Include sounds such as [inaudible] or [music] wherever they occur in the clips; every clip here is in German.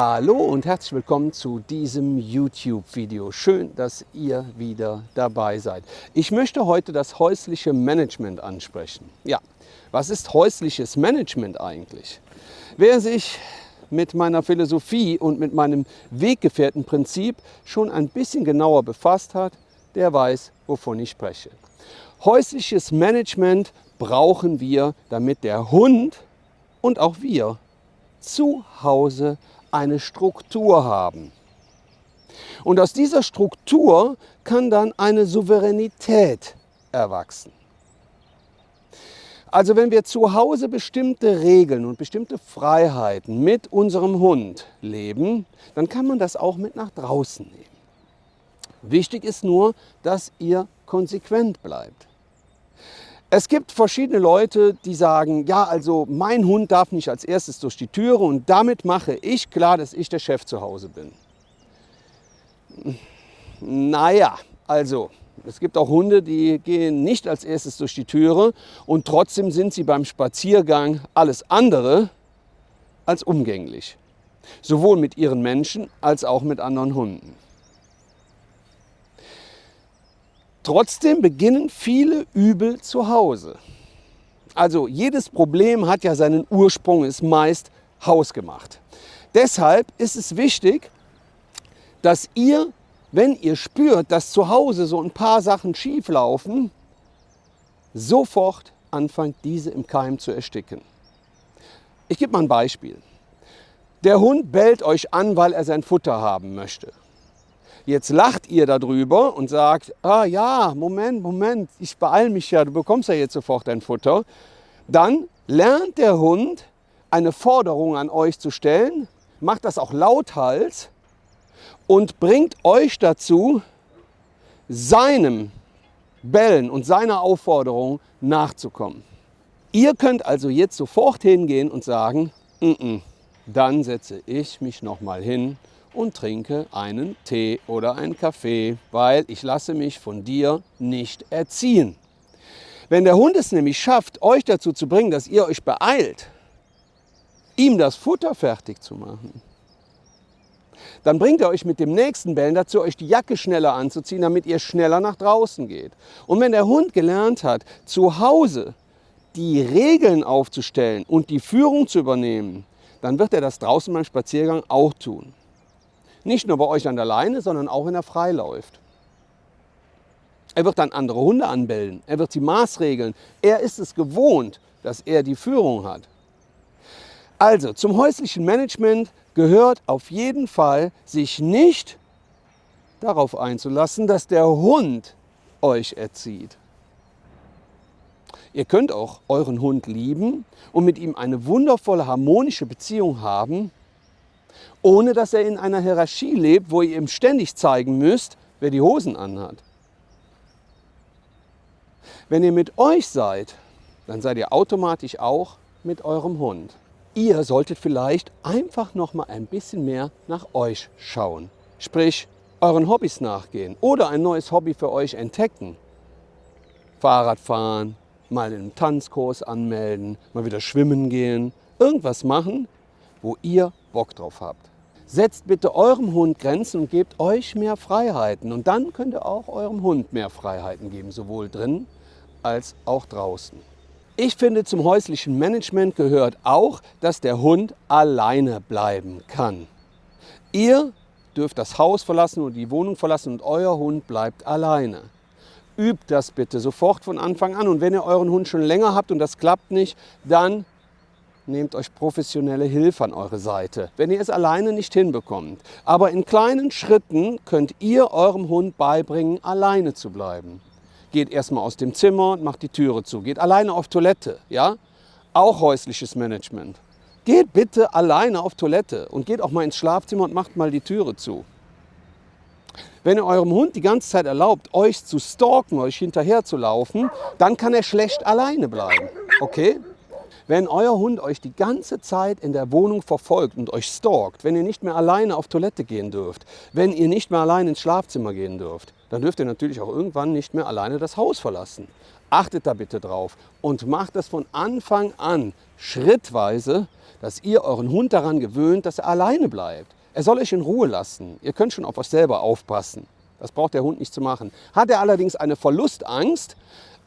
Hallo und herzlich willkommen zu diesem YouTube-Video. Schön, dass ihr wieder dabei seid. Ich möchte heute das häusliche Management ansprechen. Ja, was ist häusliches Management eigentlich? Wer sich mit meiner Philosophie und mit meinem Weggefährtenprinzip schon ein bisschen genauer befasst hat, der weiß, wovon ich spreche. Häusliches Management brauchen wir, damit der Hund und auch wir zu Hause eine Struktur haben. Und aus dieser Struktur kann dann eine Souveränität erwachsen. Also wenn wir zu Hause bestimmte Regeln und bestimmte Freiheiten mit unserem Hund leben, dann kann man das auch mit nach draußen nehmen. Wichtig ist nur, dass ihr konsequent bleibt. Es gibt verschiedene Leute, die sagen, ja, also mein Hund darf nicht als erstes durch die Türe und damit mache ich klar, dass ich der Chef zu Hause bin. Naja, also es gibt auch Hunde, die gehen nicht als erstes durch die Türe und trotzdem sind sie beim Spaziergang alles andere als umgänglich. Sowohl mit ihren Menschen als auch mit anderen Hunden. Trotzdem beginnen viele Übel zu Hause. Also jedes Problem hat ja seinen Ursprung, ist meist hausgemacht. Deshalb ist es wichtig, dass ihr, wenn ihr spürt, dass zu Hause so ein paar Sachen schief laufen, sofort anfangt, diese im Keim zu ersticken. Ich gebe mal ein Beispiel. Der Hund bellt euch an, weil er sein Futter haben möchte. Jetzt lacht ihr darüber und sagt, ah ja, Moment, Moment, ich beeile mich ja, du bekommst ja jetzt sofort dein Futter. Dann lernt der Hund eine Forderung an euch zu stellen, macht das auch lauthals und bringt euch dazu, seinem Bellen und seiner Aufforderung nachzukommen. Ihr könnt also jetzt sofort hingehen und sagen, N -n, dann setze ich mich nochmal hin und trinke einen Tee oder einen Kaffee, weil ich lasse mich von dir nicht erziehen. Wenn der Hund es nämlich schafft, euch dazu zu bringen, dass ihr euch beeilt, ihm das Futter fertig zu machen, dann bringt er euch mit dem nächsten Bellen dazu, euch die Jacke schneller anzuziehen, damit ihr schneller nach draußen geht. Und wenn der Hund gelernt hat, zu Hause die Regeln aufzustellen und die Führung zu übernehmen, dann wird er das draußen beim Spaziergang auch tun. Nicht nur bei euch an der Leine, sondern auch wenn er frei läuft. Er wird dann andere Hunde anbellen, er wird sie maßregeln. Er ist es gewohnt, dass er die Führung hat. Also zum häuslichen Management gehört auf jeden Fall, sich nicht darauf einzulassen, dass der Hund euch erzieht. Ihr könnt auch euren Hund lieben und mit ihm eine wundervolle harmonische Beziehung haben, ohne dass er in einer Hierarchie lebt, wo ihr ihm ständig zeigen müsst, wer die Hosen anhat. Wenn ihr mit euch seid, dann seid ihr automatisch auch mit eurem Hund. Ihr solltet vielleicht einfach noch mal ein bisschen mehr nach euch schauen. Sprich, euren Hobbys nachgehen oder ein neues Hobby für euch entdecken. Fahrradfahren, mal einen Tanzkurs anmelden, mal wieder schwimmen gehen. Irgendwas machen, wo ihr Bock drauf habt. Setzt bitte eurem Hund Grenzen und gebt euch mehr Freiheiten. Und dann könnt ihr auch eurem Hund mehr Freiheiten geben, sowohl drin als auch draußen. Ich finde, zum häuslichen Management gehört auch, dass der Hund alleine bleiben kann. Ihr dürft das Haus verlassen oder die Wohnung verlassen und euer Hund bleibt alleine. Übt das bitte sofort von Anfang an. Und wenn ihr euren Hund schon länger habt und das klappt nicht, dann nehmt euch professionelle Hilfe an eure Seite, wenn ihr es alleine nicht hinbekommt. Aber in kleinen Schritten könnt ihr eurem Hund beibringen, alleine zu bleiben. Geht erstmal aus dem Zimmer und macht die Türe zu. Geht alleine auf Toilette, ja? Auch häusliches Management. Geht bitte alleine auf Toilette und geht auch mal ins Schlafzimmer und macht mal die Türe zu. Wenn ihr eurem Hund die ganze Zeit erlaubt, euch zu stalken, euch hinterher zu laufen, dann kann er schlecht alleine bleiben. Okay? Wenn euer Hund euch die ganze Zeit in der Wohnung verfolgt und euch stalkt, wenn ihr nicht mehr alleine auf Toilette gehen dürft, wenn ihr nicht mehr allein ins Schlafzimmer gehen dürft, dann dürft ihr natürlich auch irgendwann nicht mehr alleine das Haus verlassen. Achtet da bitte drauf und macht das von Anfang an schrittweise, dass ihr euren Hund daran gewöhnt, dass er alleine bleibt. Er soll euch in Ruhe lassen. Ihr könnt schon auf euch selber aufpassen. Das braucht der Hund nicht zu machen. Hat er allerdings eine Verlustangst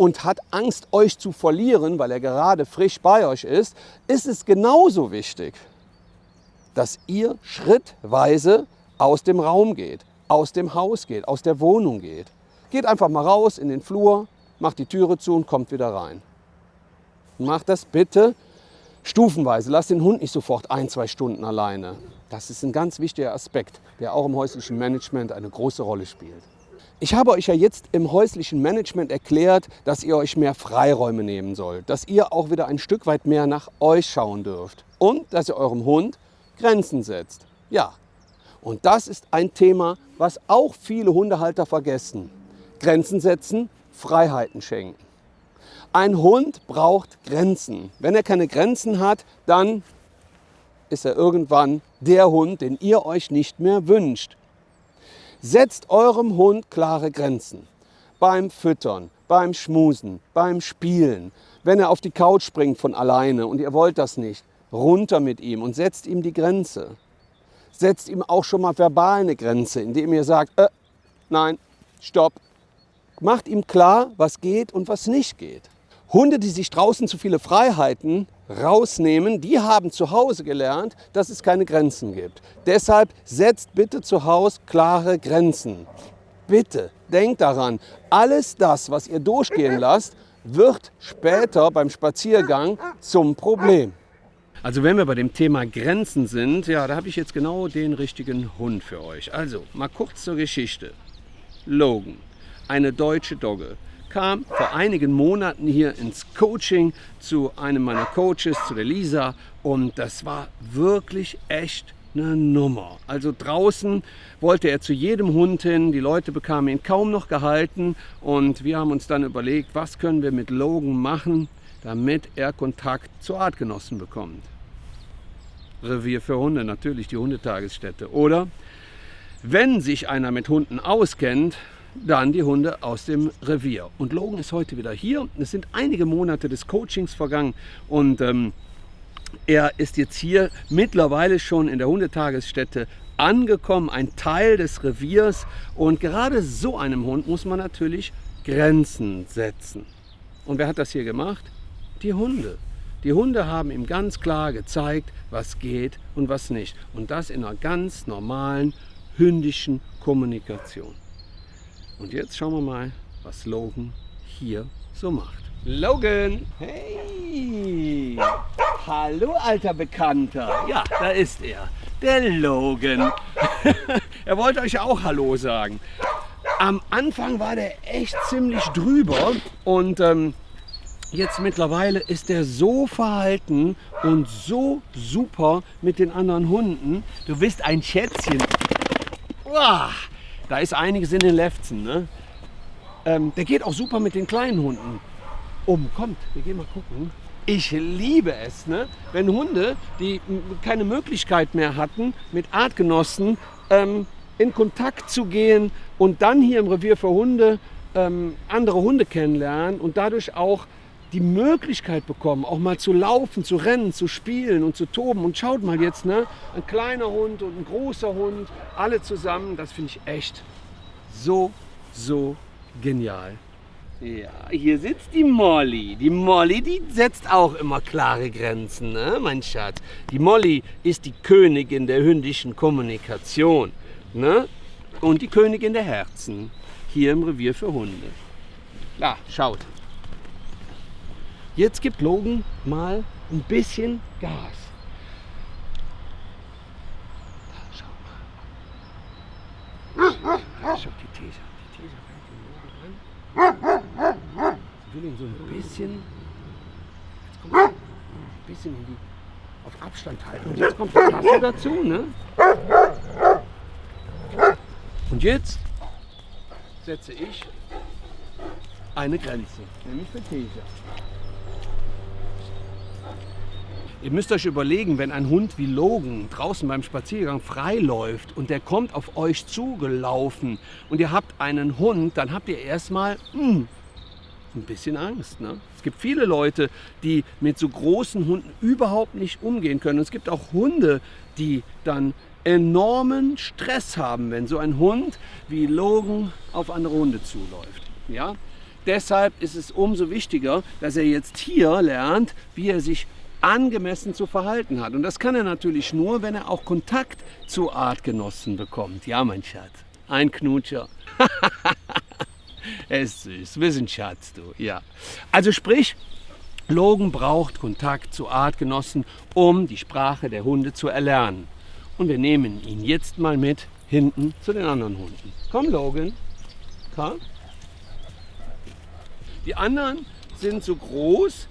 und hat Angst, euch zu verlieren, weil er gerade frisch bei euch ist, ist es genauso wichtig, dass ihr schrittweise aus dem Raum geht, aus dem Haus geht, aus der Wohnung geht. Geht einfach mal raus in den Flur, macht die Türe zu und kommt wieder rein. Macht das bitte stufenweise. Lasst den Hund nicht sofort ein, zwei Stunden alleine. Das ist ein ganz wichtiger Aspekt, der auch im häuslichen Management eine große Rolle spielt. Ich habe euch ja jetzt im häuslichen Management erklärt, dass ihr euch mehr Freiräume nehmen sollt, dass ihr auch wieder ein Stück weit mehr nach euch schauen dürft und dass ihr eurem Hund Grenzen setzt. Ja, und das ist ein Thema, was auch viele Hundehalter vergessen. Grenzen setzen, Freiheiten schenken. Ein Hund braucht Grenzen. Wenn er keine Grenzen hat, dann ist er irgendwann der Hund, den ihr euch nicht mehr wünscht. Setzt eurem Hund klare Grenzen. Beim Füttern, beim Schmusen, beim Spielen. Wenn er auf die Couch springt von alleine und ihr wollt das nicht, runter mit ihm und setzt ihm die Grenze. Setzt ihm auch schon mal verbal eine Grenze, indem ihr sagt, äh, nein, stopp. Macht ihm klar, was geht und was nicht geht. Hunde, die sich draußen zu viele Freiheiten rausnehmen, die haben zu Hause gelernt, dass es keine Grenzen gibt. Deshalb setzt bitte zu Hause klare Grenzen. Bitte, denkt daran, alles das, was ihr durchgehen lasst, wird später beim Spaziergang zum Problem. Also wenn wir bei dem Thema Grenzen sind, ja, da habe ich jetzt genau den richtigen Hund für euch. Also mal kurz zur Geschichte. Logan, eine deutsche Dogge, kam vor einigen Monaten hier ins Coaching zu einem meiner Coaches, zu der Lisa. Und das war wirklich echt eine Nummer. Also draußen wollte er zu jedem Hund hin, die Leute bekamen ihn kaum noch gehalten und wir haben uns dann überlegt, was können wir mit Logan machen, damit er Kontakt zu Artgenossen bekommt. Revier für Hunde, natürlich die Hundetagesstätte. Oder wenn sich einer mit Hunden auskennt, dann die Hunde aus dem Revier. Und Logan ist heute wieder hier. Es sind einige Monate des Coachings vergangen und ähm, er ist jetzt hier mittlerweile schon in der Hundetagesstätte angekommen, ein Teil des Reviers. Und gerade so einem Hund muss man natürlich Grenzen setzen. Und wer hat das hier gemacht? Die Hunde. Die Hunde haben ihm ganz klar gezeigt, was geht und was nicht. Und das in einer ganz normalen hündischen Kommunikation. Und jetzt schauen wir mal, was Logan hier so macht. Logan! Hey! Hallo, alter Bekannter! Ja, da ist er, der Logan. [laughs] er wollte euch auch Hallo sagen. Am Anfang war der echt ziemlich drüber und ähm, jetzt mittlerweile ist er so verhalten und so super mit den anderen Hunden. Du bist ein Schätzchen. Uah. Da ist einiges in den Lefzen. Ne? Ähm, der geht auch super mit den kleinen Hunden um. Kommt, wir gehen mal gucken. Ich liebe es, ne? wenn Hunde, die keine Möglichkeit mehr hatten, mit Artgenossen ähm, in Kontakt zu gehen und dann hier im Revier für Hunde ähm, andere Hunde kennenlernen und dadurch auch die Möglichkeit bekommen, auch mal zu laufen, zu rennen, zu spielen und zu toben. Und schaut mal jetzt, ne? ein kleiner Hund und ein großer Hund, alle zusammen, das finde ich echt so, so genial. Ja, hier sitzt die Molly. Die Molly, die setzt auch immer klare Grenzen, ne, mein Schatz. Die Molly ist die Königin der hündischen Kommunikation ne? und die Königin der Herzen hier im Revier für Hunde. Ja, schaut. Jetzt gibt Logan mal ein bisschen Gas. Schau mal. Schau die These. Die an. Ich will ihn so ein bisschen, ein bisschen die, auf Abstand halten. Und jetzt kommt die Tasse dazu. Ne? Und jetzt setze ich eine Grenze, nämlich für These. Ihr müsst euch überlegen, wenn ein Hund wie Logan draußen beim Spaziergang frei läuft und der kommt auf euch zugelaufen und ihr habt einen Hund, dann habt ihr erstmal hm, ein bisschen Angst. Ne? Es gibt viele Leute, die mit so großen Hunden überhaupt nicht umgehen können. es gibt auch Hunde, die dann enormen Stress haben, wenn so ein Hund wie Logan auf andere Hunde zuläuft. Ja? Deshalb ist es umso wichtiger, dass er jetzt hier lernt, wie er sich angemessen zu verhalten hat. Und das kann er natürlich nur, wenn er auch Kontakt zu Artgenossen bekommt. Ja, mein Schatz, ein Knutscher. [laughs] er ist süß, wir sind Schatz, du. Ja. Also sprich, Logan braucht Kontakt zu Artgenossen, um die Sprache der Hunde zu erlernen. Und wir nehmen ihn jetzt mal mit hinten zu den anderen Hunden. Komm, Logan. Komm. Die anderen sind so groß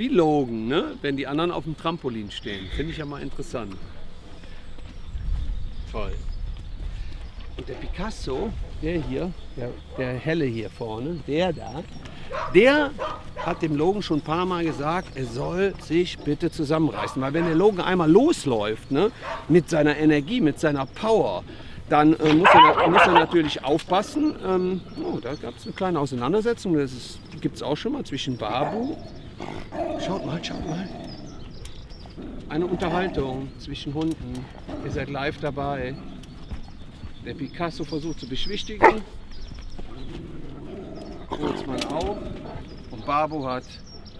wie Logan, ne? wenn die anderen auf dem Trampolin stehen. Finde ich ja mal interessant. Toll. Und der Picasso, der hier, der, der helle hier vorne, der da, der hat dem Logan schon ein paar Mal gesagt, er soll sich bitte zusammenreißen. Weil wenn der Logan einmal losläuft, ne, mit seiner Energie, mit seiner Power, dann äh, muss, er, muss, er, natürlich aufpassen. Ähm, oh, da gab es eine kleine Auseinandersetzung, das gibt es auch schon mal zwischen Babu. Schaut mal, schaut mal. Eine Unterhaltung zwischen Hunden. Ihr seid live dabei. Der Picasso versucht zu beschwichtigen. Bootsmann auch. Und Babu hat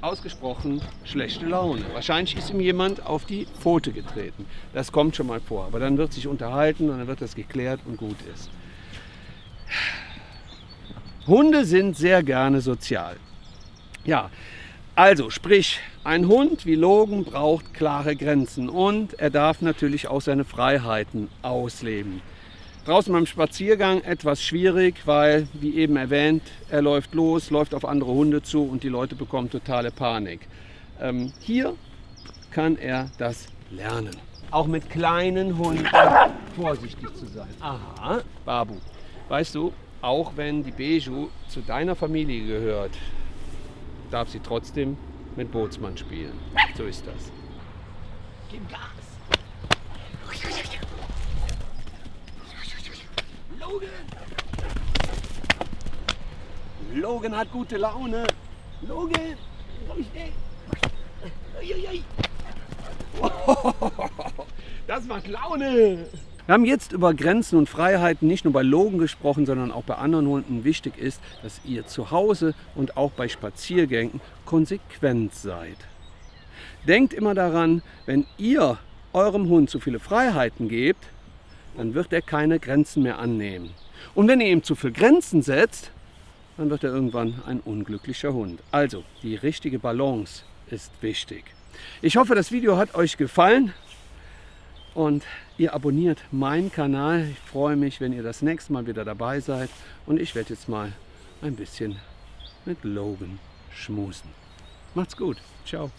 ausgesprochen schlechte Laune. Wahrscheinlich ist ihm jemand auf die Pfote getreten. Das kommt schon mal vor. Aber dann wird sich unterhalten und dann wird das geklärt und gut ist. Hunde sind sehr gerne sozial. Ja, also sprich, ein Hund wie Logan braucht klare Grenzen und er darf natürlich auch seine Freiheiten ausleben. Draußen beim Spaziergang etwas schwierig, weil, wie eben erwähnt, er läuft los, läuft auf andere Hunde zu und die Leute bekommen totale Panik. Ähm, hier kann er das lernen. Auch mit kleinen Hunden vorsichtig zu sein. Aha, Babu, weißt du, auch wenn die Beju zu deiner Familie gehört, darf sie trotzdem mit Bootsmann spielen. So ist das. Gib Gas! Logan! Logan hat gute Laune. Logan! [laughs] Das macht Laune! Wir haben jetzt über Grenzen und Freiheiten nicht nur bei Logan gesprochen, sondern auch bei anderen Hunden. Wichtig ist, dass ihr zu Hause und auch bei Spaziergängen konsequent seid. Denkt immer daran, wenn ihr eurem Hund zu viele Freiheiten gebt, dann wird er keine Grenzen mehr annehmen. Und wenn ihr ihm zu viele Grenzen setzt, dann wird er irgendwann ein unglücklicher Hund. Also, die richtige Balance ist wichtig. Ich hoffe, das Video hat euch gefallen und ihr abonniert meinen Kanal. Ich freue mich, wenn ihr das nächste Mal wieder dabei seid und ich werde jetzt mal ein bisschen mit Logan schmusen. Macht's gut. Ciao.